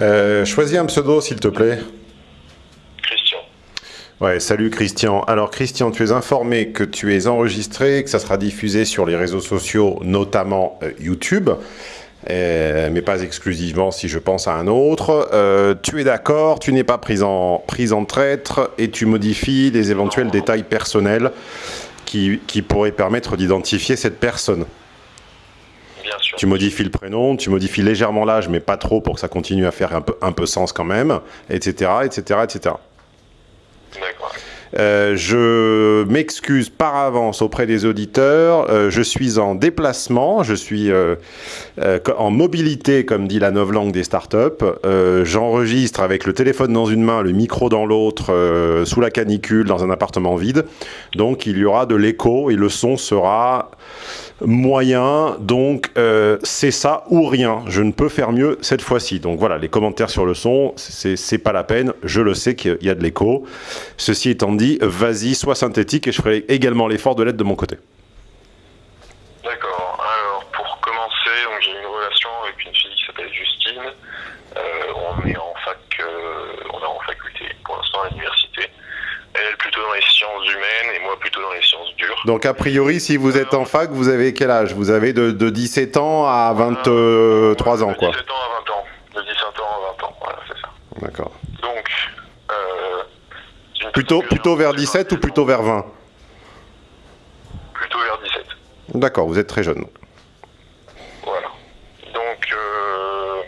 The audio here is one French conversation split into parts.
Euh, choisis un pseudo, s'il te plaît. Christian. Ouais, salut Christian. Alors Christian, tu es informé que tu es enregistré, que ça sera diffusé sur les réseaux sociaux, notamment euh, YouTube, euh, mais pas exclusivement si je pense à un autre. Tu es d'accord, tu n'es pas pris en, prise en traître et tu modifies les éventuels détails personnels qui, qui pourraient permettre d'identifier cette personne. Tu modifies le prénom, tu modifies légèrement l'âge, mais pas trop pour que ça continue à faire un peu, un peu sens quand même, etc., etc., etc. D'accord. Euh, je m'excuse par avance auprès des auditeurs. Euh, je suis en déplacement, je suis euh, euh, en mobilité, comme dit la novlangue des startups. J'enregistre avec le téléphone dans une main, le micro dans l'autre, sous la canicule, dans un appartement vide. Donc il y aura de l'écho et le son sera moyen. Donc euh, c'est ça ou rien. Je ne peux faire mieux cette fois-ci. Donc voilà, les commentaires sur le son, c'est pas la peine. Je le sais qu'il y a de l'écho. Ceci étant dit, vas-y, sois synthétique et je ferai également l'effort de l'aide de mon côté. D'accord. Alors, pour commencer, donc j'ai une relation avec une fille qui s'appelle Justine. Euh, on est en fac, euh, on est en faculté pour l'instant à l'université. Elle plutôt dans les sciences humaines et moi plutôt dans les Donc a priori, si vous êtes en fac, vous avez quel âge? Vous avez de, de 17 ans à 23 ans, de quoi. 17 ans à 20 ans. De 17 ans à 20 ans, voilà, c'est ça. D'accord. Donc, euh, Plutôt, plutôt vers rencontrée 17 ou plutôt vers 20 Plutôt vers 17. D'accord, vous êtes très jeune. Voilà. Donc, euh,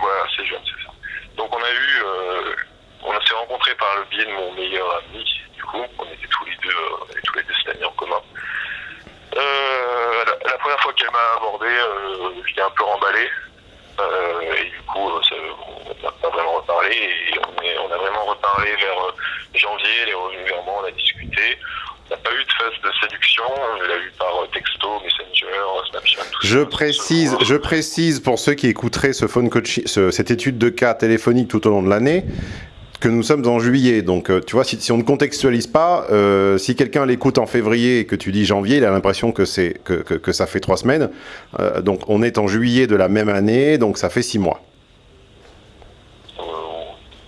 voilà, c'est jeune, c'est ça. Donc, on a eu, euh, on s'est rencontrés par le biais de mon meilleur ami, du coup, on était tous les deux, euh, on avait tous les deux cet ami en commun. Euh, la, la première fois qu'elle m'a abordé, euh, j'étais un peu remballé. Euh, et du coup, euh, ça- on n'a pas vraiment reparlé. Et on, est- on a vraiment reparlé vers euh, janvier, elle est revenue vers moi, on a discuté. On n'a pas eu de phase de séduction, on l'a eu par euh, texto, Messenger, Snapchat, tout Je ça. précise, je précise pour ceux qui écouteraient ce phone coaching, ce- cette étude de cas téléphonique tout au long de l'année, que nous sommes en juillet. Donc, euh, tu vois, si, si on ne contextualise pas, euh, si quelqu'un l'écoute en février et que tu dis janvier, il a l'impression que c'est que, que- que ça fait trois semaines. Euh, donc, on est en juillet de la même année, donc ça fait six mois.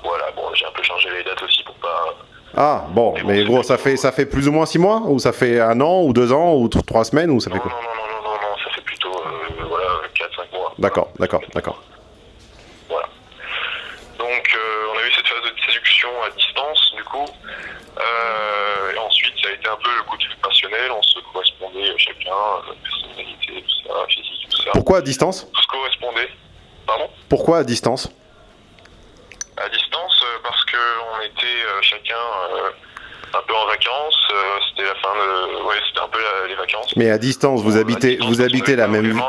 Voilà, bon, j'ai un peu changé les dates aussi pour pas. Ah, bon, mais gros, ça fait ça fait plus ou moins six mois, ou ça fait un an, ou deux ans, ou trois semaines, ou ça Non, fait quoi non, non, non, non, non, ça fait plutôt euh, voilà, 4-5 mois. D'accord, d'accord, d'accord. Voilà. Donc, euh, on a eu cette phase de séduction à distance, du coup. Euh, et été un peu le coup de fil passionnel. On se correspondait euh, chacun, euh, personnalité, tout ça, physique, tout ça. Pourquoi à distance? Tout se correspondait. Pardon? Pourquoi à distance? À distance, euh, parce que on était chacun un peu en vacances. c'était la fin de. Ouais, c'était un peu la- les vacances. Mais à distance, vous Bon, habitez, distance, vous on habitez la même, le-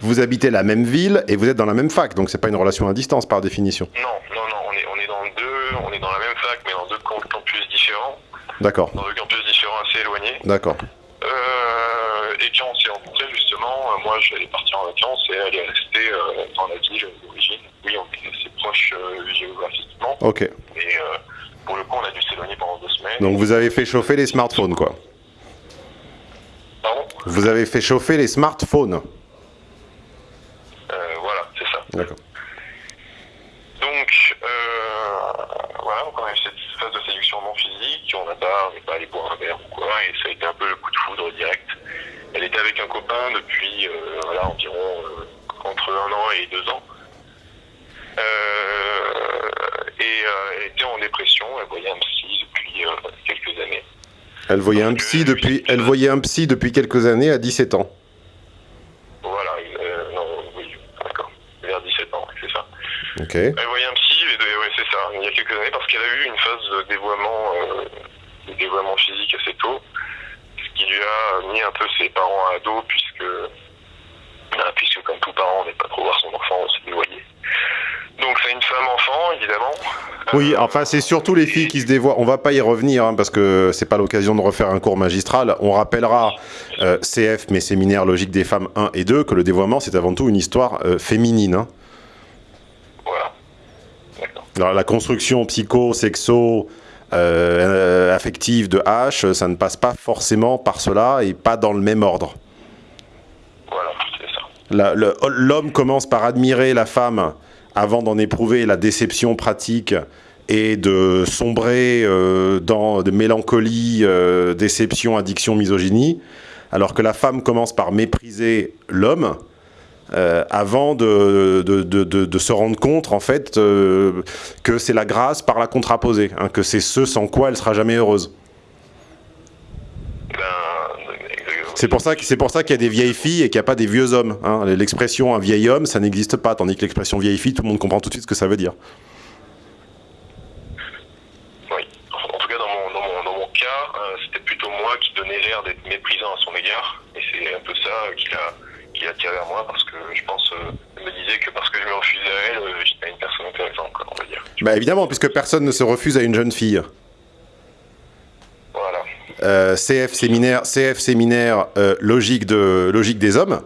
vous habitez la même ville et vous êtes dans la même fac, donc c'est pas une relation à distance par définition. Non, non, non, on est, on est dans deux, on est dans la même fac, mais dans deux camp- campus différents, D'accord, dans deux campus différents assez éloignés. d'accord. Euh, et quand on s'est rencontrés, justement, euh, moi j'allais partir en vacances et elle est restée euh, dans la ville d'origine. Oui, on est assez proche géographiquement, Ok. mais euh, pour le coup, on a dû s'éloigner pendant deux semaines. Donc vous avez fait chauffer les smartphones, quoi. Pardon? Vous avez fait chauffer les smartphones. Voilà, c'est ça. D'accord. Donc, euh, voilà, donc on a eu cette phase de séduction non physique, on n'a pas, on n'est pas allé boire un verre ou quoi, et ça a été un direct. Elle était avec un copain depuis, euh, voilà, environ euh, entre un an et deux ans. Euh, et elle était en dépression, elle voyait un psy depuis quelques années. Elle voyait un psy depuis, elle voyait un psy depuis quelques années à 17 ans. Voilà, non, oui, d'accord, vers 17 ans, c'est ça. Ok. Elle voyait un psy, et de- ouais, c'est ça, il y a quelques années, parce qu'elle a eu une phase de dévoiement, euh, de dévoiement physique assez tôt, qui a mis un peu ses parents à dos, puisque, ah, puisque comme tout parent, on n'est pas trop voir son enfant se dévoyer. Donc c'est une femme enfant, évidemment. Oui, Euh, enfin c'est surtout les filles qui se dévoient. On va pas y revenir hein, parce que c'est pas l'occasion de refaire un cours magistral. On rappellera euh, CF, mes séminaires logiques des femmes 1 et 2, que le dévoiement c'est avant tout une histoire euh, féminine. hein. Voilà. Alors, la construction psycho, sexo, euh, affective de H, ça ne passe pas forcément par cela et pas dans le même ordre. Voilà, c'est ça. La- le- L'homme commence par admirer la femme avant d'en éprouver la déception pratique et de sombrer euh, dans de mélancolie, euh, déception, addiction, misogynie, alors que la femme commence par mépriser l'homme, euh, avant de, se rendre compte en fait euh, que c'est la grâce par la contraposée, hein, que c'est ce sans quoi elle sera jamais heureuse. C'est pour ça, qu'il y a des vieilles filles et qu'il n'y a pas des vieux hommes. hein. L'expression un vieil homme, ça n'existe pas, tandis que l'expression vieille fille, tout le monde comprend tout de suite ce que ça veut dire. En tout cas, dans mon, cas, euh, c'était plutôt moi qui donnais l'air d'être méprisant à son égard. Et c'est un peu ça qui l'a vers moi parce que je pense, euh, elle me disait que parce que je me refusais à elle, euh, j'étais une personne intéressante, quoi, on va dire. Bah évidemment, puisque personne ne se refuse à une jeune fille. Voilà. Euh, CF séminaire, CF séminaire euh, logique, de, logique des hommes.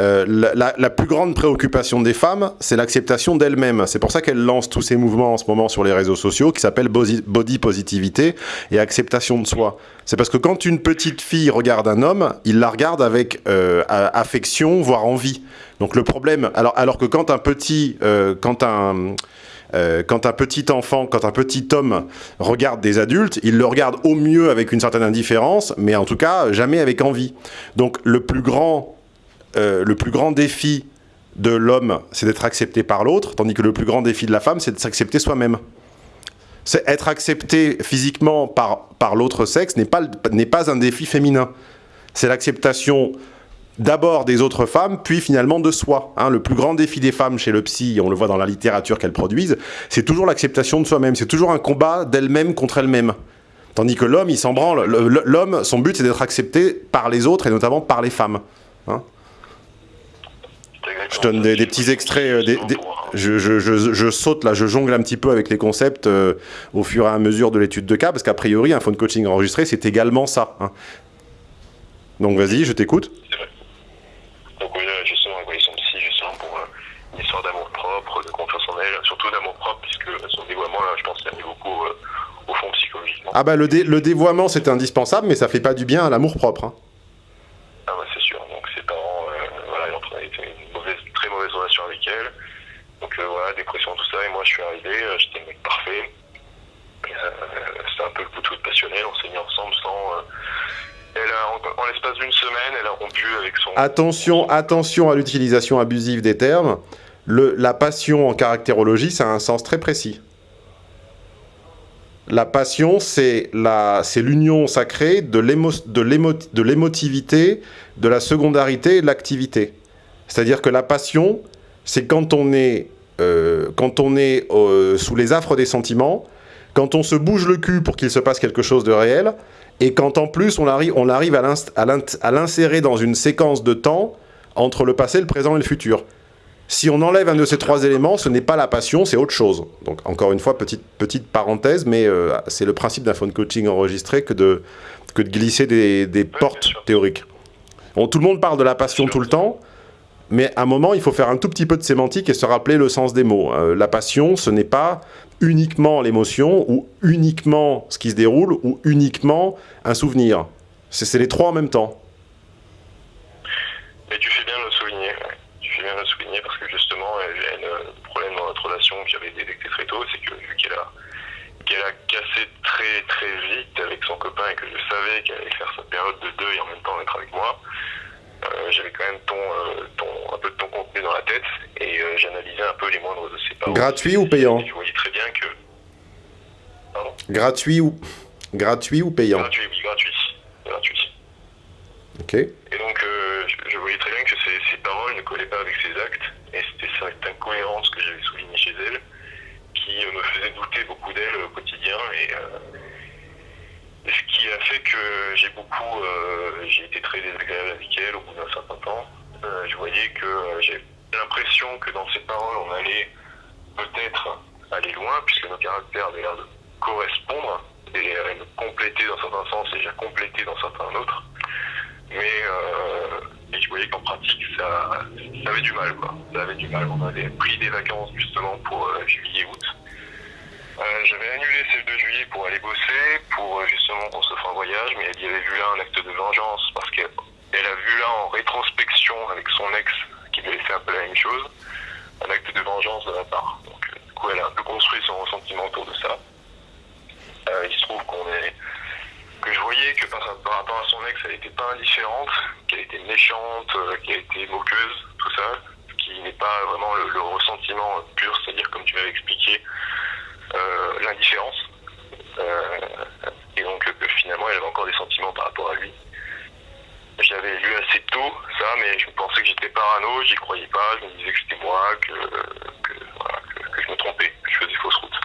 Euh, la, plus grande préoccupation des femmes, c'est l'acceptation d'elles-mêmes. C'est pour ça qu'elles lancent tous ces mouvements en ce moment sur les réseaux sociaux qui s'appellent body, positivité et acceptation de soi. C'est parce que quand une petite fille regarde un homme, il la regarde avec euh, affection, voire envie. Donc le problème, alors, alors que quand un petit, euh, quand un, quand un petit enfant, quand un petit homme regarde des adultes, il le regarde au mieux avec une certaine indifférence, mais en tout cas jamais avec envie. Donc le plus grand, euh, le plus grand défi de l'homme, c'est d'être accepté par l'autre, tandis que le plus grand défi de la femme, c'est de s'accepter soi-même. C'est être accepté physiquement par, par l'autre sexe n'est pas, pas un défi féminin. C'est l'acceptation d'abord des autres femmes, puis finalement de soi. hein. le plus grand défi des femmes chez le psy, on le voit dans la littérature qu'elles produisent, c'est toujours l'acceptation de soi-même. C'est toujours un combat d'elle-même contre elle-même. Tandis que l'homme, il L'homme, son but, c'est d'être accepté par les autres et notamment par les femmes. hein. Je donne ça. des, des petits extraits. euh, des- des- je, je- je- je saute là, je jongle un petit peu avec les concepts euh, au fur et à mesure de l'étude de cas, parce qu'a priori, un phone coaching enregistré, c'est également ça. hein. Donc vas-y, je t'écoute. C'est vrai. Donc oui, justement, elle voyait son psy justement pour euh, une histoire d'amour propre, de confiance en elle, surtout d'amour propre, puisque son dévoiement, là, je pense, qu'il a mis beaucoup euh, au fond psychologiquement. Ah bah le, dé- le dévoiement, c'est indispensable, mais ça fait pas du bien à l'amour propre. hein. Ah ouais, c'est sûr. Donc ses parents, euh, voilà, ils ont une mauvaise, très mauvaise relation avec elle. Donc euh, voilà, dépression, tout ça. Et moi, je suis arrivé, euh, j'étais le mec parfait. Euh, C'était un peu le foudre passionnel. On s'est mis ensemble sans. euh, elle a, en, en l'espace d'une semaine, elle a rompu avec son. Attention, attention à l'utilisation abusive des termes. Le, la passion en caractérologie, ça a un sens très précis. La passion, c'est l'union sacrée de l'émo- de l'émotivité, de la secondarité et de l'activité. C'est-à-dire que la passion, c'est quand on est, euh, quand on est euh, sous les affres des sentiments, quand on se bouge le cul pour qu'il se passe quelque chose de réel, et quand en plus on arrive, on arrive à l'insérer dans une séquence de temps entre le passé, le présent et le futur. Si on enlève un de ces trois éléments, ce n'est pas la passion, c'est autre chose. Donc encore une fois, petite, petite parenthèse, mais euh, c'est le principe d'un phone coaching enregistré que de, que de glisser des, des portes théoriques. Bon, tout le monde parle de la passion tout le temps, mais à un moment, il faut faire un tout petit peu de sémantique et se rappeler le sens des mots. Euh, la passion, ce n'est pas uniquement l'émotion, ou uniquement ce qui se déroule, ou uniquement un souvenir. C'est les trois en même temps. Mais tu fais bien le souligner. Tu fais bien le souligner parce que justement, elle a un problème dans notre relation que j'avais détecté très tôt, c'est que vu qu'elle a, qu'elle a cassé très très vite avec son copain et que je savais qu'elle allait faire sa période de deuil en même temps d'être avec moi, j'avais quand même ton, euh, ton, un peu de ton contenu dans la tête et euh, j'analysais un peu les moindres de ses paroles. Gratuit ou payant je voyais très bien que. Pardon Gratuit ou, gratuit ou payant Gratuit, oui, gratuit. Gratuit. Ok. Et donc, euh, je, je voyais très bien que ses, ses paroles ne collaient pas avec ses actes, et c'était cette incohérence que j'avais soulignée chez elle, qui euh, me faisait douter beaucoup d'elle au quotidien, euh, et ce qui a fait que j'ai beaucoup, euh, j'ai été très désagréable avec elle au bout d'un certain temps. Euh, je voyais que euh, j'ai l'impression que dans ses paroles, on allait peut-être aller loin, puisque nos caractères avaient l'air de correspondre, et me compléter dans certains sens, et j'ai complété dans certains autres. Mais je voyais qu'en pratique ça, avait du mal ça avait du mal. On avait pris des vacances justement pour euh, j'avais annulé celle de juillet pour aller bosser pour euh, justement qu'on se fasse un voyage mais elle y avait vu là un acte de vengeance parce qu'elle elle a vu là en rétrospection avec son ex qui lui avait fait un peu la même chose un acte de vengeance de ma part. Donc, euh, du coup, elle a un peu construit son ressentiment autour de ça. Euh, il se trouve qu'on est que je voyais que par, rapport à son ex, elle n'était pas indifférente, qu'elle était méchante, qu'elle était moqueuse, tout ça, ce qui n'est pas vraiment le, ressentiment pur, c'est-à-dire comme tu m'avais expliqué, l'indifférence. et donc que finalement elle avait encore des sentiments par rapport à lui. J'avais lu assez tôt ça, mais je pensais que j'étais parano, j'y croyais pas, je me disais que c'était moi, que, que, je me trompais, que je faisais fausse route.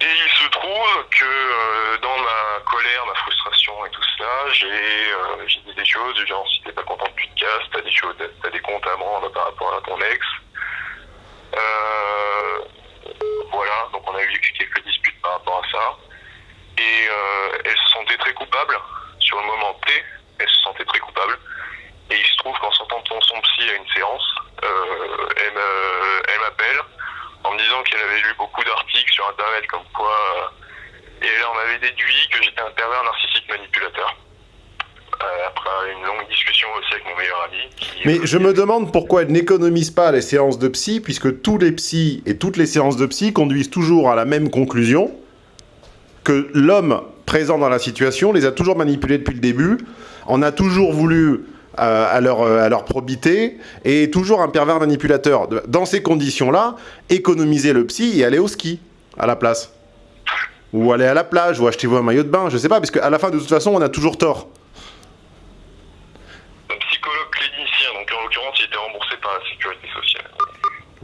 Et il se trouve que euh, dans ma colère, ma frustration et tout cela, j'ai euh, dit des choses du genre si t'es pas content de casse, t'as des choses, t'as des comptes à rendre par rapport à ton ex. Euh, donc on a eu quelques disputes par rapport à ça. Et elle se sentait très coupable sur le moment T, elle se sentait très coupable. Et il se trouve qu'en sortant de son psy à une séance, elle m'appelle en me disant qu'elle avait lu beaucoup d'articles sur Internet comme quoi... Euh, et elle en avait déduit que j'étais un pervers narcissique manipulateur. Euh, après une longue discussion aussi avec mon meilleur ami. Mais je me demande pourquoi elle n'économise pas les séances de psy, puisque tous les psys et toutes les séances de psy conduisent toujours à la même conclusion, que l'homme présent dans la situation les a toujours manipulés depuis le début, en a toujours voulu à, leur, euh, à leur probité, et toujours un pervers manipulateur. Dans ces conditions-là, économiser le psy et aller au ski à la place. Ou aller à la plage, ou achetez-vous un maillot de bain, je sais pas, parce qu'à la fin, de toute façon, on a toujours tort. Un psychologue clinicien, donc en l'occurrence, il était remboursé par la sécurité sociale.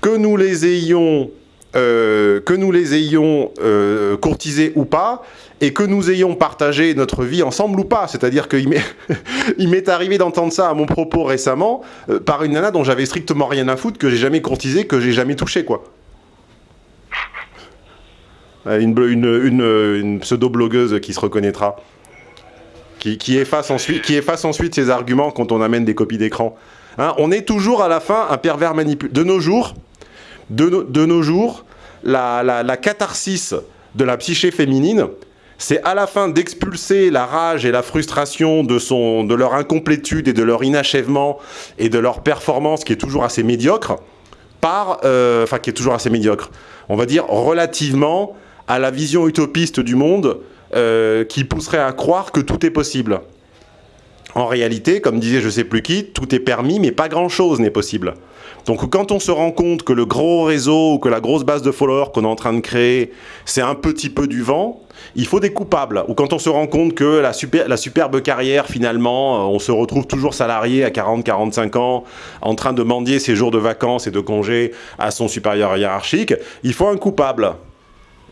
que nous les ayons, euh, que nous les ayons euh, courtisés ou pas, et que nous ayons partagé notre vie ensemble ou pas. C'est-à-dire qu'il m'est arrivé d'entendre ça à mon propos récemment euh, par une nana dont j'avais strictement rien à foutre, que j'ai jamais courtisé, que j'ai jamais touché, quoi. Une, une, pseudo-blogueuse qui se reconnaîtra qui, efface ensuite, qui efface ensuite ses arguments quand on amène des copies d'écran. Hein, on est toujours à la fin un pervers manipulateur. De nos jours, de, nos jours la, catharsis de la psyché féminine, c'est à la fin d'expulser la rage et la frustration de, son, de leur incomplétude et de leur inachèvement et de leur performance qui est toujours assez médiocre, par, euh, enfin qui est toujours assez médiocre, on va dire relativement à la vision utopiste du monde euh, qui pousserait à croire que tout est possible. En réalité, comme disait je sais plus qui, tout est permis, mais pas grand-chose n'est possible. Donc quand on se rend compte que le gros réseau ou que la grosse base de followers qu'on est en train de créer, c'est un petit peu du vent, il faut des coupables. Ou quand on se rend compte que la, la superbe carrière, finalement, euh, on se retrouve toujours salarié à 40-45 ans, en train de mendier ses jours de vacances et de congés à son supérieur hiérarchique, il faut un coupable.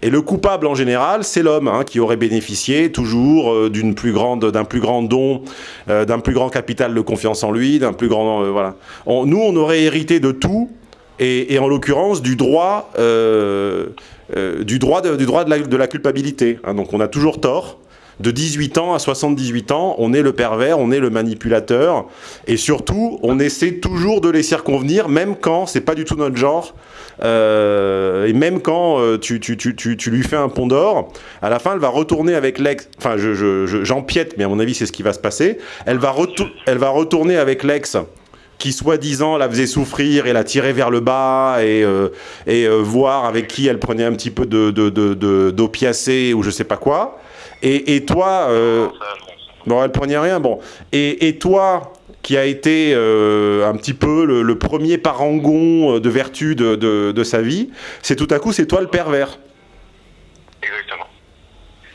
Et le coupable en général, c'est l'homme hein, qui aurait bénéficié toujours euh, d'un plus grand don, euh, d'un plus grand capital de confiance en lui, d'un plus grand, euh, voilà. nous, on aurait hérité de tout, et, en l'occurrence du droit, du droit, de, du droit de, la, culpabilité. Hein. donc on a toujours tort. De 18 ans à 78 ans, on est le pervers, on est le manipulateur, et surtout, on essaie toujours de les circonvenir, même quand c'est pas du tout notre genre, euh, et même quand euh, tu, lui fais un pont d'or, à la fin, elle va retourner avec l'ex. Enfin, j'empiète, je, je, mais à mon avis, c'est ce qui va se passer. Elle va, retourner avec l'ex qui soi-disant la faisait souffrir et la tirait vers le bas et, euh, voir avec qui elle prenait un petit peu de d'opiacé ou je sais pas quoi. Et, toi, bon, elle prenait rien, bon. Et, toi, qui a été euh, un petit peu le, premier parangon euh, de vertu de, de, sa vie, c'est tout à coup, c'est toi le pervers. Exactement.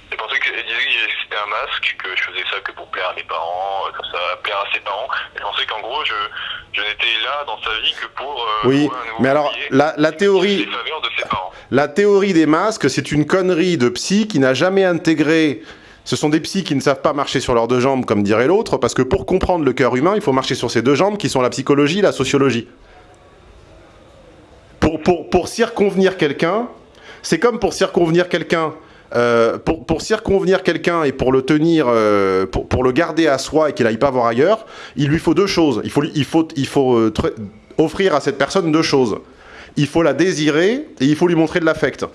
C'est pour ça que disait que c'était un masque, que je faisais ça que pour plaire à mes parents, euh, comme ça, plaire à ses parents. Et je pensais qu'en gros, je, je n'étais là dans sa vie que pour... oui, mais alors, la, la théorie... La théorie des masques, c'est une connerie de psy qui n'a jamais intégré. Ce sont des psys qui ne savent pas marcher sur leurs deux jambes, comme dirait l'autre, parce que pour comprendre le cœur humain, il faut marcher sur ses deux jambes, qui sont la psychologie et la sociologie. pour, pour, pour circonvenir quelqu'un, c'est comme pour circonvenir quelqu'un euh, pour, circonvenir quelqu'un et pour le tenir, euh, pour, le garder à soi et qu'il n'aille pas voir ailleurs, il lui faut deux choses. Il faut, euh, offrir à cette personne deux choses. Il faut la désirer et il faut lui montrer de l'affect.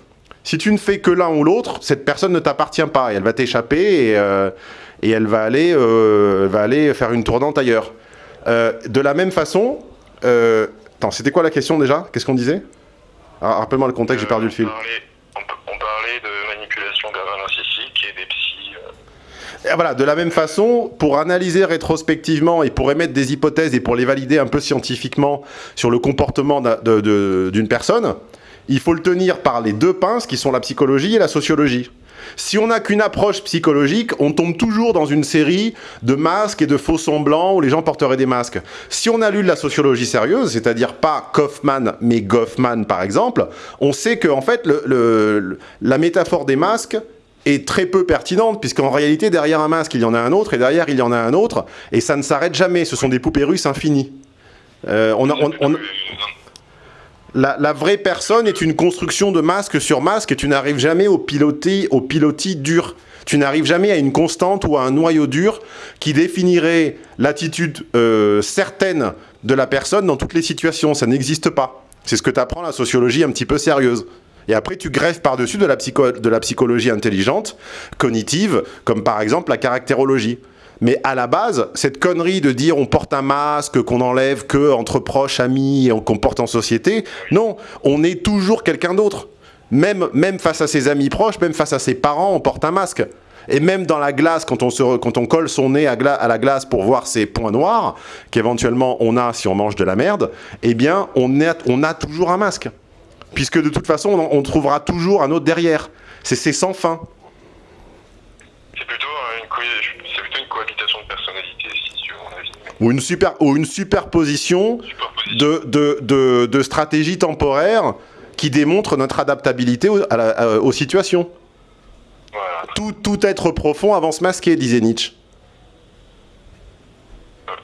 Si tu ne fais que l'un ou l'autre, cette personne ne t'appartient pas et elle va t'échapper et, elle va aller, faire une tournante ailleurs. De la même façon, attends, c'était quoi la question déjà? Qu'est-ce qu'on disait? Ah, Rappelle-moi le contexte, j'ai perdu le fil. On de manipulation narcissique et des psys. Et voilà, de la même façon, pour analyser rétrospectivement et pour émettre des hypothèses et pour les valider un peu scientifiquement sur le comportement d'une personne, il faut le tenir par les deux pinces qui sont la psychologie et la sociologie. Si on n'a qu'une approche psychologique, on tombe toujours dans une série de masques et de faux semblants où les gens porteraient des masques. Si on a lu de la sociologie sérieuse, c'est-à-dire pas Kaufman, mais Goffman par exemple, on sait que en fait, la métaphore des masques est très peu pertinente, puisqu'en réalité, derrière un masque, il y en a un autre, et derrière, il y en a un autre, et ça ne s'arrête jamais. Ce sont des poupées russes infinies. Euh, on a, on, on, la, la, vraie personne est une construction de masque sur masque et tu n'arrives jamais au pilotis, au pilotis dur. Tu n'arrives jamais à une constante ou à un noyau dur qui définirait l'attitude euh, certaine de la personne dans toutes les situations. Ça n'existe pas. C'est ce que t'apprend la sociologie un petit peu sérieuse. Et après, tu greffes par-dessus de, la psychologie intelligente, cognitive, comme par exemple la caractérologie. Mais à la base, cette connerie de dire on porte un masque, qu'on enlève que entre proches, amis, et qu'on porte en société, non, on est toujours quelqu'un d'autre. Même, même face à ses amis proches, même face à ses parents, on porte un masque. Et même dans la glace, quand on, colle son nez à, la glace pour voir ses points noirs, qu'éventuellement on a si on mange de la merde, eh bien, on a toujours un masque. Puisque de toute façon, on, on trouvera toujours un autre derrière. C'est sans fin. C'est plutôt une, plutôt une cohabitation de personnalité, si tu veux mon avis. Ou une, super, ou une superposition, superposition. De, de, de, de stratégies temporaires qui démontrent notre adaptabilité aux, à la, à, aux situations. Voilà. Tout, tout être profond avance masqué, disait Nietzsche.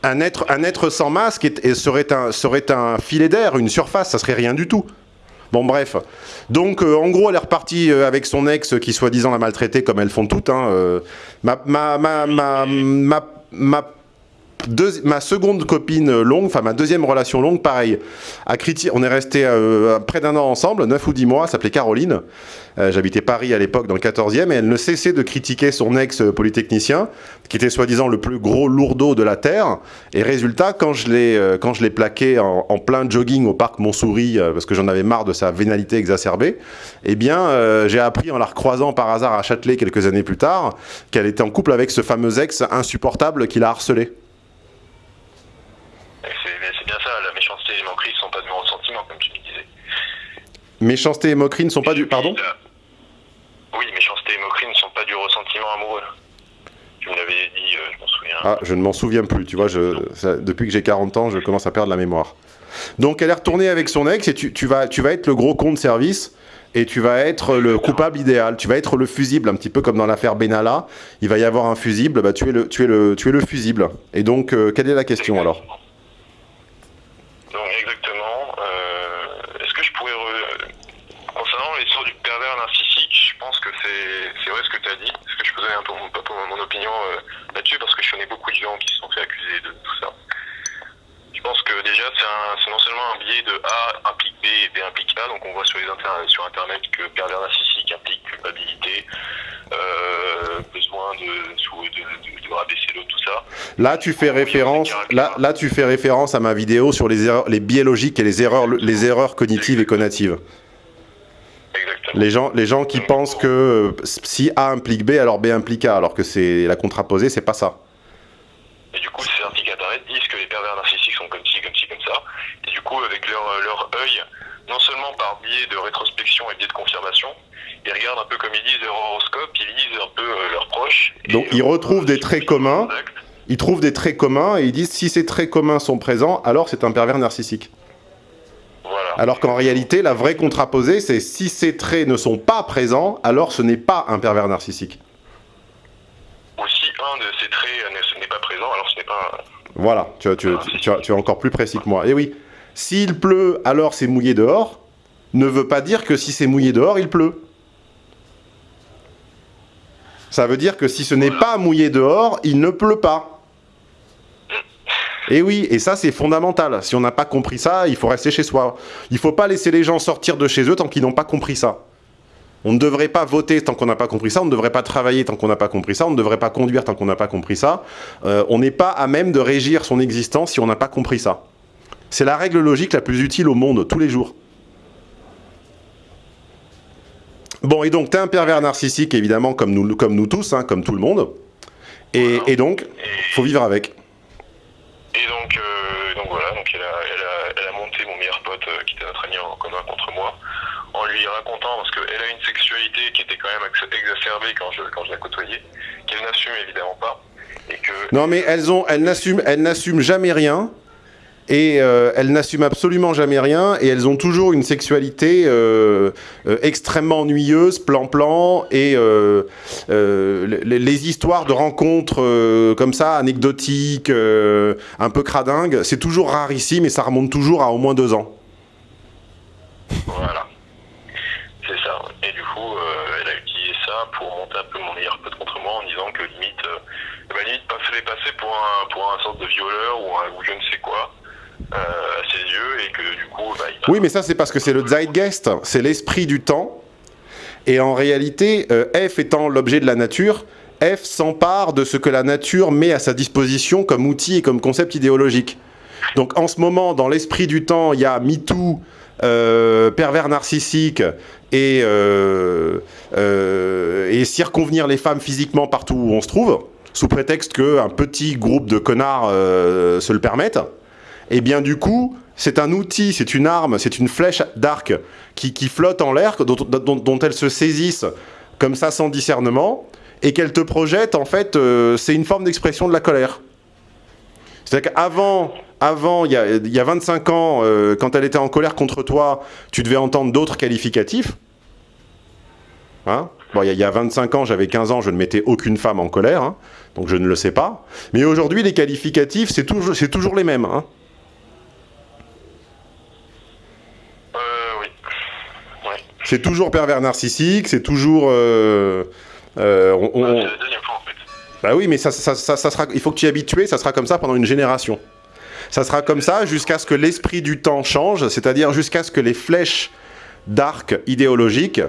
Un être, un être sans masque est, serait, un, serait un filet d'air, une surface, ça serait rien du tout. Bon bref, donc euh, en gros elle est repartie euh, avec son ex qui soi-disant l'a maltraitée comme elles font toutes. Hein, euh, ma, ma, ma, ma ma seconde copine longue, enfin ma deuxième relation longue, pareil. À on est resté euh, près d'un an ensemble, 9 ou 10 mois, s'appelait Caroline. Euh, J'habitais Paris à l'époque dans le 14e et elle ne cessait de critiquer son ex-polytechnicien, qui était soi-disant le plus gros lourdeau de la Terre. Et résultat, quand je l'ai euh, plaqué en, en, plein jogging au parc Montsouris, euh, parce que j'en avais marre de sa vénalité exacerbée, eh bien euh, j'ai appris en la recroisant par hasard à Châtelet quelques années plus tard, qu'elle était en couple avec ce fameux ex insupportable qui l'a harcelé. C'est bien ça, la méchanceté et les moqueries ne sont pas du ressentiment, comme tu me disais. Méchanceté et moquerie ne sont pas du... Pardon Oui, méchanceté et moquerie ne sont pas du ressentiment amoureux. Tu me l'avais dit, euh, je m'en souviens. Ah, je ne m'en souviens plus, tu vois, je, ça, depuis que j'ai 40 ans, je commence à perdre la mémoire. Donc elle est retournée avec son ex et tu, tu, vas, tu vas être le gros con de service et tu vas être le coupable idéal, tu vas être le fusible, un petit peu comme dans l'affaire Benalla, il va y avoir un fusible, bah, tu, es le, tu, es le, tu es le fusible. Et donc, euh, quelle est la question alors donc exactement. Euh, Est-ce que je pourrais... Re... Concernant l'histoire du pervers narcissique, je pense que c'est vrai ce que tu as dit. Est-ce que je peux donner un peu mon, euh, là-dessus Parce que je connais beaucoup de gens qui se sont fait accuser de tout ça. Je pense que déjà, c'est non seulement un biais de A implique B et B implique A. Donc on voit sur, les inter sur Internet que pervers narcissique implique culpabilité, euh, besoin de, de, de, de rabaisser l'autre, tout ça. Là, tu fais référence. Là, là, tu fais référence à ma vidéo sur les erreurs, les biais logiques et les erreurs, les erreurs cognitives et connatives. Exactement. Les gens, les gens qui Donc, pensent que euh, si A implique B, alors B implique A, alors que c'est la contraposée, c'est pas ça. Et du coup, ces internet disent que les pervers narcissiques sont comme ci, comme ci, comme ça. Et du coup, avec leur, leur œil, non seulement par biais de rétrospection et biais de confirmation, ils regardent un peu comme ils disent leur horoscope, ils lisent un peu euh, leurs proches. Donc ils retrouvent des traits communs, ils trouvent des traits communs et ils disent si ces traits communs sont présents, alors c'est un pervers narcissique. Alors qu'en réalité, la vraie contraposée, c'est si ces traits ne sont pas présents, alors ce n'est pas un pervers narcissique. Ou si un de ces traits n'est pas présent, alors ce n'est pas un... Voilà, tu, tu, tu, tu, es encore plus précis que moi. Et oui, s'il pleut, alors c'est mouillé dehors. ne veut pas dire que si c'est mouillé dehors, il pleut. Ça veut dire que si ce n'est pas mouillé dehors, il ne pleut pas. Et oui, et ça c'est fondamental. Si on n'a pas compris ça, il faut rester chez soi. Il ne faut pas laisser les gens sortir de chez eux tant qu'ils n'ont pas compris ça. On ne devrait pas voter tant qu'on n'a pas compris ça, on ne devrait pas travailler tant qu'on n'a pas compris ça, on ne devrait pas conduire tant qu'on n'a pas compris ça. Euh, on n'est pas à même de régir son existence si on n'a pas compris ça. C'est la règle logique la plus utile au monde, tous les jours. Bon, et donc, tu es un pervers narcissique, évidemment, comme nous, comme nous tous, hein, comme tout le monde. Et, et donc, faut vivre avec. Et donc, euh, donc voilà, donc elle a, elle, a, elle a monté mon meilleur pote euh, qui était notre ami en commun contre moi, en lui racontant, parce qu'elle a une sexualité qui était quand même exacerbée quand je, quand je la côtoyais, qu'elle n'assume évidemment pas. Et que, Non, mais elles ont, elles n'assument, elles n'assument jamais rien. Et euh, elles n'assument absolument jamais rien, et elles ont toujours une sexualité euh, euh, extrêmement ennuyeuse, plan-plan, et les, histoires de rencontres comme ça, anecdotiques, un peu cradingues, c'est toujours rarissime, et ça remonte toujours à au moins deux ans. Voilà. C'est ça. Et du coup, elle a utilisé ça pour monter un peu mon meilleur contre moi en disant que limite, m'a limite fait les passer pour un, pour un sorte de violeur ou, un, ou je ne sais quoi à ses yeux et que du coup, bah, Oui, mais ça c'est parce que c'est le zeitgeist, c'est l'esprit du temps, et en réalité, euh, F étant l'objet de la nature, F s'empare de ce que la nature met à sa disposition comme outil et comme concept idéologique. Donc en ce moment, dans l'esprit du temps, il y a MeToo, euh, pervers narcissique et, euh, euh, et circonvenir les femmes physiquement partout où on se trouve, sous prétexte qu'un petit groupe de connards euh, se le permettent. Et bien du coup, c'est un outil, c'est une arme, c'est une flèche d'arc qui, flotte en l'air, dont, dont, elles se saisissent comme ça sans discernement, et qu'elles te projettent, en fait, euh, c'est une forme d'expression de la colère. C'est-à-dire qu'avant, avant, il y a, il y a 25 ans, euh, quand elle était en colère contre toi, tu devais entendre d'autres qualificatifs. Hein? Bon, il y, a, il y a 25 ans, j'avais 15 ans, je ne mettais aucune femme en colère, hein, donc je ne le sais pas. Mais aujourd'hui, les qualificatifs, c'est toujours, c'est toujours les mêmes. Hein. Euh, oui. Ouais. C'est toujours pervers narcissique, c'est toujours... euh, euh, on- la deuxième fois en fait. Bah oui, mais ça, ça, ça, ça sera, il faut que tu y habitues, ça sera comme ça pendant une génération. Ça sera comme ça jusqu'à ce que l'esprit du temps change, c'est-à-dire jusqu'à ce que les flèches d'arc idéologiques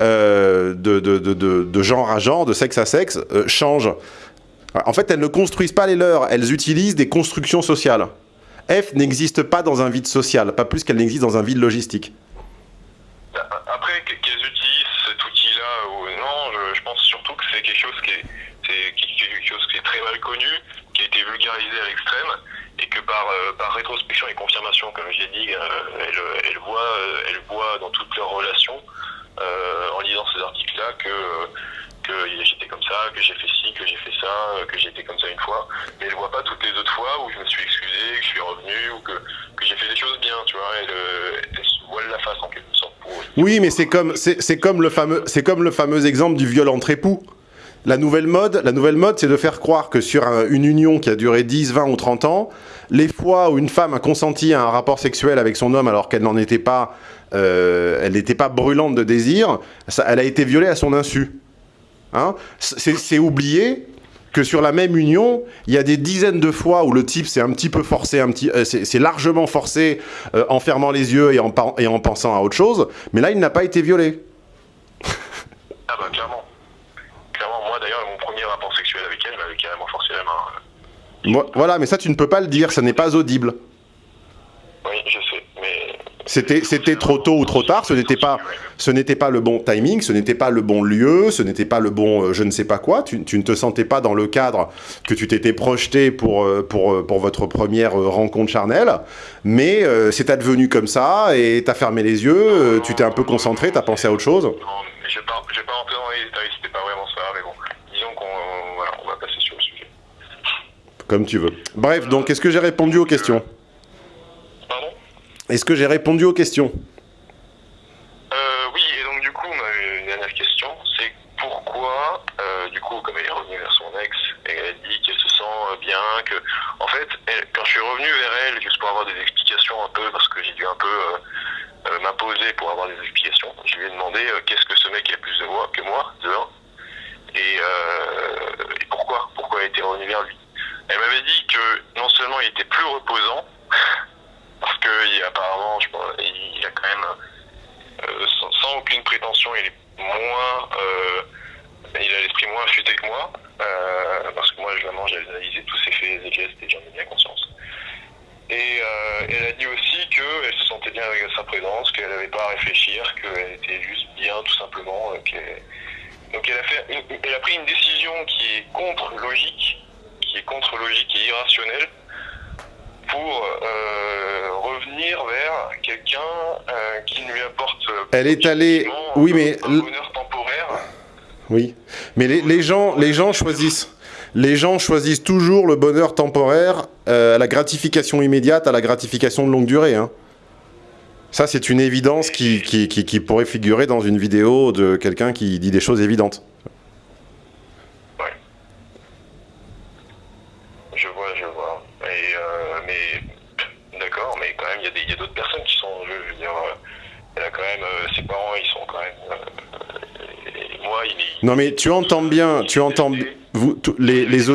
euh, de, de, de, de, de genre à genre, de sexe à sexe, euh, changent. En fait, elles ne construisent pas les leurs, elles utilisent des constructions sociales. F n'existe pas dans un vide social, pas plus qu'elle n'existe dans un vide logistique. Après, que- qu'elles utilisent cet outil-là ou non, je, pense surtout que c'est quelque chose qui est, quelque chose qui est très mal connu, qui a été vulgarisé à l'extrême, et que par, euh, par rétrospection et confirmation, comme j'ai dit, euh, elle, elle voit, euh, elle voit dans toutes leurs relations, en lisant ces articles-là, que, j'étais comme ça, que j'ai fait ci, que j'ai fait ça, que j'ai été comme ça une fois, mais elle voit pas toutes les autres fois où je me suis excusé, que je suis revenu, ou que, j'ai fait des choses bien, tu vois, elle, elle la face en quelque sorte Oui, mais c'est comme, c'est comme, le fameux- comme le fameux exemple du viol entre époux. La nouvelle mode, la nouvelle mode, c'est de faire croire que sur un- une union qui a duré 10, 20 ou 30 ans, les fois où une femme a consenti à un rapport sexuel avec son homme alors qu'elle n'en était pas, euh, elle n'était pas brûlante de désir, elle a été violée à son insu. Hein? C'est oublier que sur la même union, il y a des dizaines de fois où le type s'est un petit peu forcé, un petit, euh, c'est c'est largement forcé euh, en fermant les yeux et en, et en pensant à autre chose, mais là il n'a pas été violé. Ah bah clairement. Clairement, moi d'ailleurs, mon premier rapport sexuel avec elle carrément forcé la main. Moi- voilà, mais ça tu ne peux pas le dire, ça n'est pas audible. Oui, je sais, mais... C'était trop tôt ou trop tard, ce n'était pas, ce pas le bon timing, ce n'était pas le bon lieu, ce n'était pas le bon euh, je ne sais pas quoi, tu, tu ne te sentais pas dans le cadre que tu t'étais projeté pour, euh, pour, euh, pour votre première rencontre charnelle, mais euh, c'est advenu comme ça, et t'as fermé les yeux, euh, tu t'es un peu concentré, t'as pensé à autre chose. Non, mais je vais pas, je vais pas rentrer dans les détails, c'était pas vraiment ça, mais bon, disons qu'on voilà, on va passer sur le sujet. Comme tu veux. Bref, donc est-ce que j'ai répondu aux questions? Est-ce que j'ai répondu aux questions euh, Oui, et donc du coup, une dernière question, c'est pourquoi, euh, du coup, comme elle est revenue vers son ex, elle a dit qu'elle se sent euh, bien, que, en fait, elle- quand je suis revenu vers elle, juste pour avoir des explications un peu, parce que j'ai dû un peu m'imposer pour avoir des explications. Je lui ai demandé qu'est-ce que ce mec a plus de moi que moi, dehors, et, et pourquoi, pourquoi elle était revenu vers lui. Elle m'avait dit que non seulement il était plus reposant, parce que apparemment, je pense, il a quand même, sans, aucune prétention, il est moins, il a l'esprit moins affûté que moi, parce que moi, vraiment, j'ai analysé tous ses faits et gestes et j'en ai bien conscience. Et euh, elle a dit aussi qu'elle se sentait bien avec sa présence, qu'elle n'avait pas à réfléchir, qu'elle était juste bien tout simplement. Donc elle a, fait elle a pris une décision qui est contre logique, qui est contre logique et irrationnelle, pour euh, revenir vers quelqu'un euh, qui lui apporte. Elle est allée, oui mais un bonheur temporaire. Oui, mais les, les gens, les gens choisissent les gens choisissent toujours le bonheur temporaire euh, à la gratification immédiate, à la gratification de longue durée. Hein. Ça, c'est une évidence qui, qui, pourrait figurer dans une vidéo de quelqu'un qui dit des choses évidentes. Ouais. Je vois, je vois. Euh, mais d'accord, mais quand même, il y a d'autres personnes qui sont en jeu. Je veux dire, euh, quand même, ses parents, ils sont quand même. moi, il, non, mais tu entends bien, tu entends bien les, les,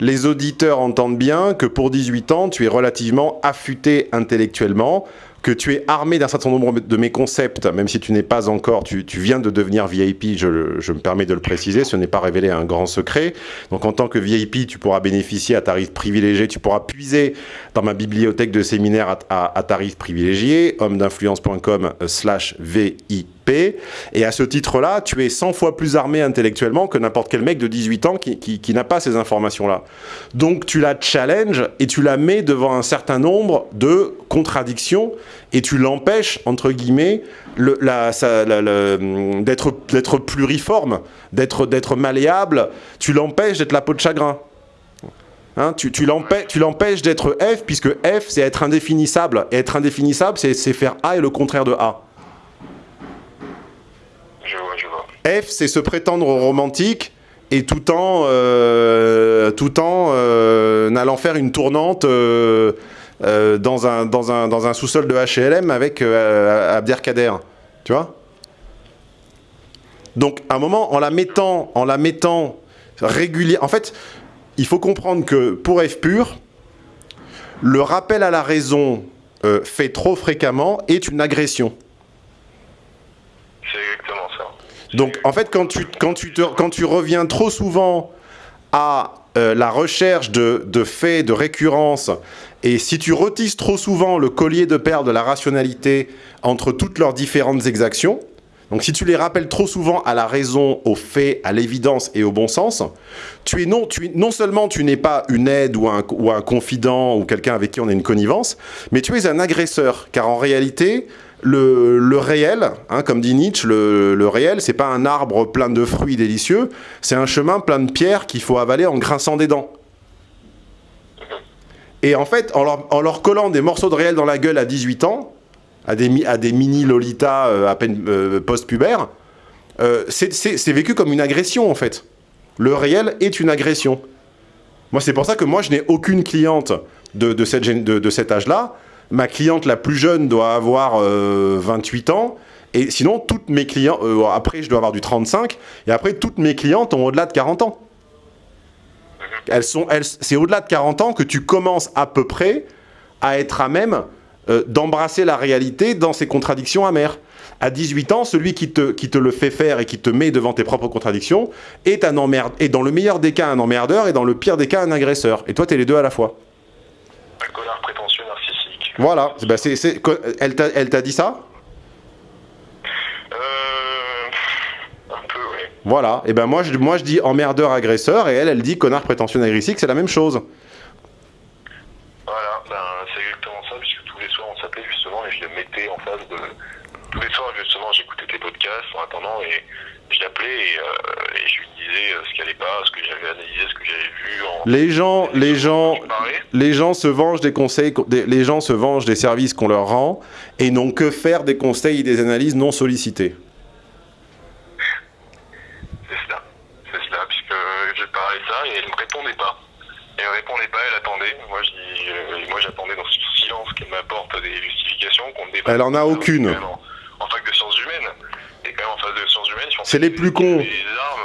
les auditeurs entendent bien que pour 18 ans, tu es relativement affûté intellectuellement, que tu es armé d'un certain nombre de mes concepts, même si tu n'es pas encore, tu, viens de devenir VIP, je, me permets de le préciser, ce n'est pas révélé un grand secret. Donc en tant que VIP, tu pourras bénéficier à tarif privilégié, tu pourras puiser dans ma bibliothèque de séminaires à, à tarif privilégié, homme d'influence.com slash VIP. Et à ce titre-là, tu es 100 fois plus armé intellectuellement que n'importe quel mec de 18 ans qui, n'a pas ces informations-là. Donc tu la challenge et tu la mets devant un certain nombre de contradictions et tu l'empêches, entre guillemets, d'être pluriforme, d'être malléable, tu l'empêches d'être la peau de chagrin. Hein, tu, tu l'empêches d'être F, puisque F, c'est être indéfinissable. Et être indéfinissable, c'est faire A et le contraire de A. F, c'est se prétendre romantique et tout en, euh, tout en euh, allant faire une tournante euh, dans un, sous-sol de HLM avec Abderkader. Tu vois? Donc, à un moment, en la mettant, en la mettant. En fait, il faut comprendre que pour F pur, le rappel à la raison fait trop fréquemment est une agression. C'est exactement ça. Donc en fait, quand tu, quand tu, te, quand tu reviens trop souvent à euh, la recherche de, de, faits, de récurrence, et si tu retisses trop souvent le collier de perles de la rationalité entre toutes leurs différentes exactions, donc si tu les rappelles trop souvent à la raison, aux faits, à l'évidence et au bon sens, tu es non, tu, non seulement tu n'es pas une aide ou un, ou un confident ou quelqu'un avec qui on a une connivence, mais tu es un agresseur, car en réalité, le, réel, hein, comme dit Nietzsche, le, le réel, c'est pas un arbre plein de fruits délicieux, c'est un chemin plein de pierres qu'il faut avaler en grinçant des dents. Et en fait, en leur, collant des morceaux de réel dans la gueule à 18 ans, à des, mini Lolita euh, à peine euh, post-pubères, euh, c'est vécu comme une agression en fait. Le réel est une agression. Moi, c'est pour ça que moi, je n'ai aucune cliente de cet âge-là ma cliente la plus jeune doit avoir 28 euh, ans. Et sinon, toutes mes clients, euh, après je dois avoir du 35, et après toutes mes clientes ont au-delà de 40 ans. Elles sont, elles, c'est au-delà de 40 ans que tu commences à peu près à être à même euh, d'embrasser la réalité dans ses contradictions amères. À 18 ans, celui qui te, qui te le fait faire et qui te met devant tes propres contradictions est, un emmerde, est dans le meilleur des cas un emmerdeur et dans le pire des cas un agresseur. Et toi, tu es les deux à la fois. Voilà, bah c'est, elle t'a dit ça? Euh, Un peu, oui. Voilà, et ben moi je, moi je dis emmerdeur agresseur et elle, elle dit connard prétentieux agressif, c'est la même chose. Voilà, ben, c'est exactement ça, puisque tous les soirs on s'appelait justement et je le mettais en face de... Tous les soirs justement j'écoutais tes podcasts en attendant et je l'appelais et, euh, et, je lui disais euh, ce qui allait pas, ce que j'avais analysé, ce que j'avais vu. En... Les gens, les gens, les gens se vengent des conseils, les gens se vengent des services qu'on leur rend et n'ont que faire des conseils et des analyses non sollicités. C'est cela, c'est cela, puisque je parlais ça et elle me répondait pas. Elle me répondait pas, elle attendait. Moi, je dis, euh, moi, j'attendais dans ce silence qu'elle m'apporte des justifications qu'on débat. Elle en a aucune en, fac de sciences humaines. Et quand même en fac de sciences humaines, c'est les plus cons.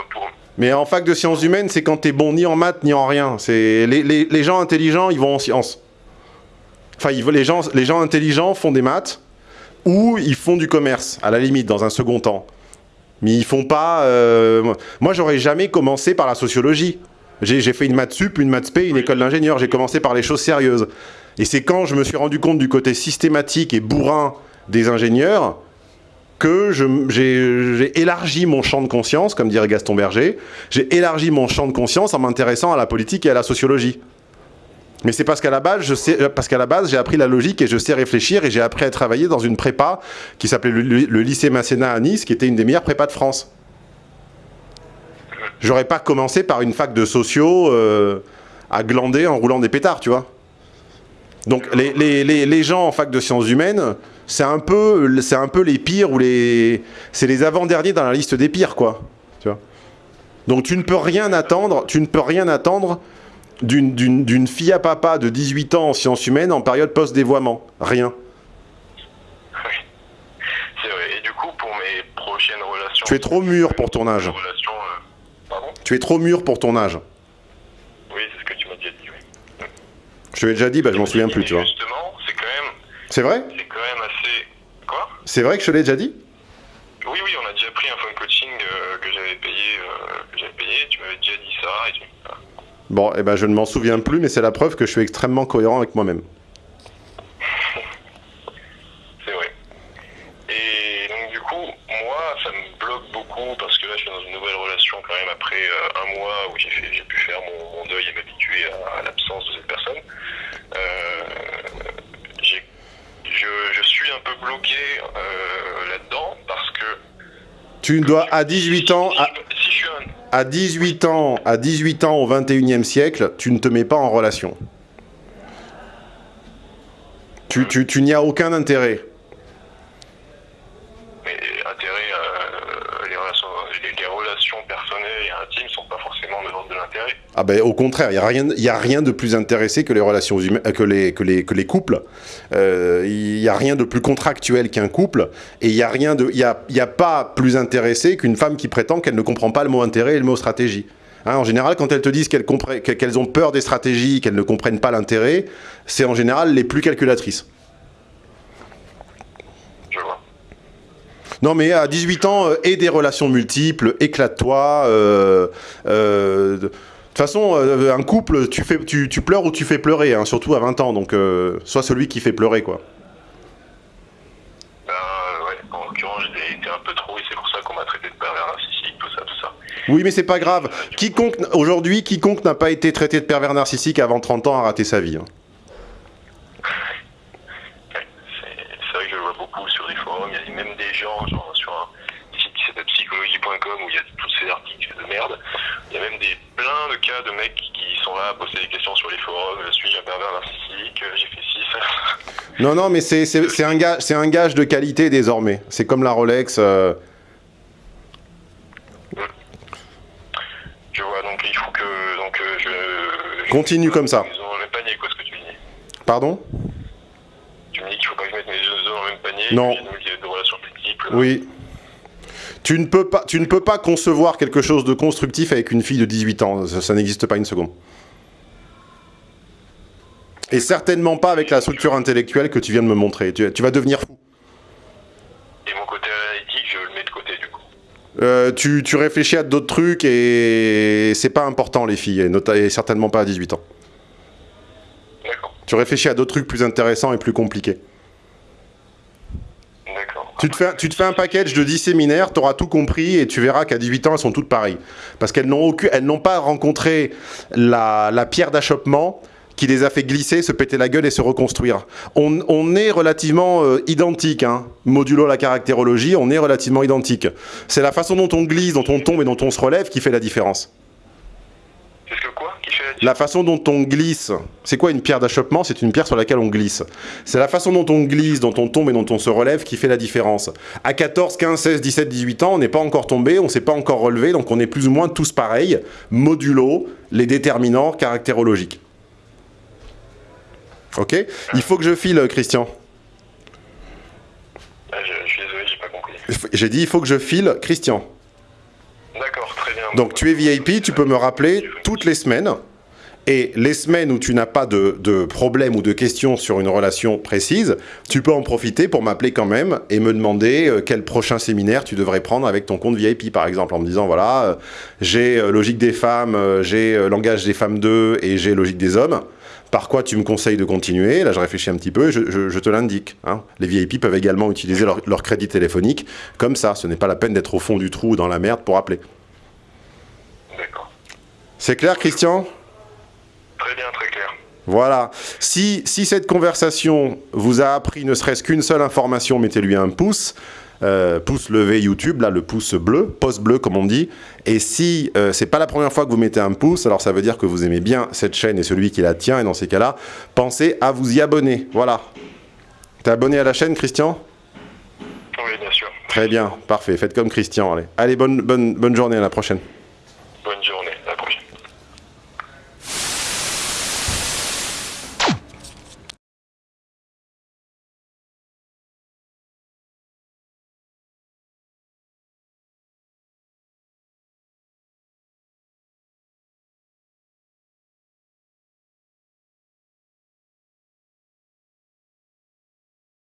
Pour... Mais en fac de sciences humaines, c'est quand t'es bon ni en maths ni en rien. C'est les, les, les, gens intelligents, ils vont en sciences. Enfin, ils, les, gens, les gens intelligents font des maths ou ils font du commerce, à la limite, dans un second temps. Mais ils font pas... Euh... Moi, j'aurais jamais commencé par la sociologie. J'ai fait une maths sup, une maths spé, une école d'ingénieur. J'ai commencé par les choses sérieuses. Et c'est quand je me suis rendu compte du côté systématique et bourrin des ingénieurs que j'ai élargi mon champ de conscience, comme dirait Gaston Berger, j'ai élargi mon champ de conscience en m'intéressant à la politique et à la sociologie. Mais c'est parce qu'à la base, sais, parce qu'à la base, j'ai appris la logique et je sais réfléchir et j'ai appris à travailler dans une prépa qui s'appelait le, lycée Masséna à Nice, qui était une des meilleures prépas de France. J'aurais pas commencé par une fac de sociaux euh, à glander en roulant des pétards, tu vois. Donc les gens en fac de sciences humaines, c'est un peu, c'est un peu les pires ou les, c'est les avant-derniers dans la liste des pires, quoi. Tu vois. Donc tu ne peux rien attendre, tu ne peux rien attendre d'une fille à papa de 18 ans en sciences humaines en période post-dévoiement. Rien. Oui, c'est vrai. Et du coup, pour mes prochaines relations... Tu es trop mûr pour ton âge. Relations, euh... Pardon? Tu es trop mûr pour ton âge. Oui, c'est ce que tu m'as déjà dit, oui. Je te l'ai déjà dit, bah, je m'en souviens plus, tu vois. Justement, c'est vrai C'est quand même assez... Quoi C'est vrai que je te l'ai déjà dit Oui, oui, on a déjà pris un phone coaching euh, que j'avais payé, euh, payé, tu m'avais déjà dit ça, et tu... Bon, eh ben, je ne m'en souviens plus, mais c'est la preuve que je suis extrêmement cohérent avec moi-même. C'est vrai. Et donc du coup, moi, ça me bloque beaucoup parce que là, je suis dans une nouvelle relation quand même après euh, un mois où j'ai pu faire mon, mon deuil et m'habituer à, à l'absence de cette personne. Euh, je, je, suis un peu bloqué euh, là-dedans parce que... Tu dois, à 18 ans... Si, à... si je à 18 ans, à 18 ans au 21e siècle, tu ne te mets pas en relation. Tu, tu, tu n'y as aucun intérêt. Mais intérêt, euh, les, relations, les, les, relations personnelles et intimes sont pas forcément de l'ordre de l'intérêt. Ah ben au contraire, il n'y a, rien, y a rien de plus intéressé que les relations humaines, que les, que les, que les couples. Il euh, n'y a rien de plus contractuel qu'un couple. Et il n'y a, rien de, y a, y a pas plus intéressé qu'une femme qui prétend qu'elle ne comprend pas le mot intérêt et le mot stratégie. Hein, en général, quand elles te disent qu'elles qu ont peur des stratégies, qu'elles ne comprennent pas l'intérêt, c'est en général les plus calculatrices. Non, mais à 18 ans, euh, et des relations multiples, éclate-toi. Euh, euh, toute façon, euh, un couple, tu, fais, tu, tu, pleures ou tu fais pleurer, hein, surtout à 20 ans. Donc, euh, sois celui qui fait pleurer, quoi. Ben, ouais, en l'occurrence, j'ai été un peu trop, et c'est pour ça qu'on m'a traité de pervers narcissique, tout ça, tout ça. Oui, mais c'est pas grave. Quiconque, aujourd'hui, quiconque n'a pas été traité de pervers narcissique avant 30 ans a raté sa vie. Hein. même des gens, genre sur un site qui s'appelle psychologie.com où il y a tous ces articles de merde, il y a même des, plein de cas de mecs qui sont là à poser des questions sur les forums, suis-je un pervers narcissique, j'ai fait ci, ça. Non, non, mais c'est un, gage, un gage de qualité désormais. C'est comme la Rolex. Euh... Je vois, donc il faut que donc, euh, je... Continue comme ça. Dans le même panier, quoi, ce que tu dis. Pardon? Tu me dis qu'il faut pas que je mette mes œufs dans le même panier. Non. De relations multiples. Oui. Tu ne, peux pas, tu ne peux pas concevoir quelque chose de constructif avec une fille de 18 ans. Ça, ça n'existe pas une seconde. Et certainement pas avec la structure intellectuelle que tu viens de me montrer. Tu, tu vas devenir fou. Et mon côté analytique, je le mets de côté du coup. Euh, tu, tu, réfléchis à d'autres trucs et c'est pas important les filles, et, et certainement pas à 18 ans. Tu réfléchis à d'autres trucs plus intéressants et plus compliqués. Tu te, fais, tu te fais un package de 10 séminaires, tu auras tout compris et tu verras qu'à 18 ans, elles sont toutes pareilles. Parce qu'elles n'ont pas rencontré la, la pierre d'achoppement qui les a fait glisser, se péter la gueule et se reconstruire. On, on est relativement euh, identique, hein. modulo la caractérologie, on est relativement identique. C'est la façon dont on glisse, dont on tombe et dont on se relève qui fait la différence. Qu'est-ce que quoi qui fait la, la façon dont on glisse, c'est quoi une pierre d'achoppement? C'est une pierre sur laquelle on glisse. C'est la façon dont on glisse, dont on tombe et dont on se relève qui fait la différence. À 14, 15, 16, 17, 18 ans, on n'est pas encore tombé, on ne s'est pas encore relevé, donc on est plus ou moins tous pareils, modulo les déterminants caractérologiques. Ok Il faut que je file, euh, Christian. Ah, je, suis désolé, j'ai pas compris. J'ai dit, il faut que je file, Christian. D'accord, très bien. Donc, tu es VIP, tu peux me rappeler toutes les semaines. Et les semaines où tu n'as pas de, de problème ou de questions sur une relation précise, tu peux en profiter pour m'appeler quand même et me demander euh, quel prochain séminaire tu devrais prendre avec ton compte VIP, par exemple, en me disant, voilà, euh, j'ai euh, logique des femmes, j'ai langage des femmes 2 et j'ai logique des hommes. Par quoi tu me conseilles de continuer? Là, je réfléchis un petit peu et je, je- je te l'indique. hein. Les VIP peuvent également utiliser leur, leur crédit téléphonique comme ça. Ce n'est pas la peine d'être au fond du trou ou dans la merde pour appeler. D'accord. C'est clair, Christian? Très bien, très clair. Voilà. Si, si cette conversation vous a appris ne serait-ce qu'une seule information, mettez-lui un pouce. Euh, pouce levé YouTube, là le pouce bleu, pouce bleu comme on dit. Et si euh, c'est pas la première fois que vous mettez un pouce, alors ça veut dire que vous aimez bien cette chaîne et celui qui la tient. Et dans ces cas-là, pensez à vous y abonner. Voilà. T'es abonné à la chaîne, Christian? Oui, bien sûr. Très bien, parfait. Faites comme Christian. Allez, allez bonne, bonne, bonne journée. À la prochaine.